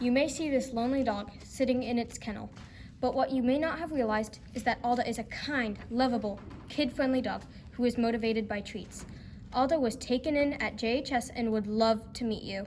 You may see this lonely dog sitting in its kennel, but what you may not have realized is that Alda is a kind, lovable, kid friendly dog who is motivated by treats. Alda was taken in at JHS and would love to meet you.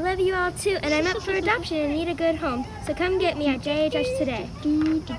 I love you all too, and I'm up for adoption and need a good home. So come get me at JHS today.